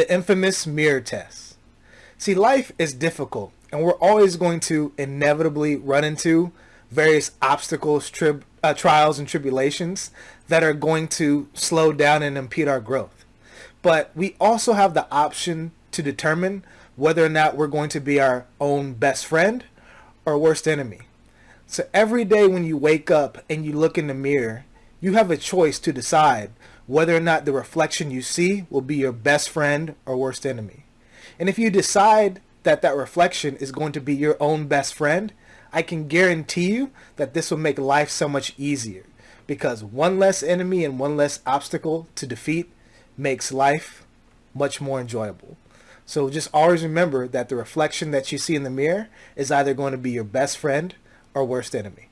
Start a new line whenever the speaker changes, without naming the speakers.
the infamous mirror test. See, life is difficult, and we're always going to inevitably run into various obstacles, trib- uh, trials, and tribulations that are going to slow down and impede our growth. But we also have the option to determine whether or not we're going to be our own best friend or worst enemy. So every day when you wake up and you look in the mirror, you have a choice to decide whether or not the reflection you see will be your best friend or worst enemy. And if you decide that that reflection is going to be your own best friend, I can guarantee you that this will make life so much easier because one less enemy and one less obstacle to defeat makes life much more enjoyable. So just always remember that the reflection that you see in the mirror is either going to be your best friend or worst enemy.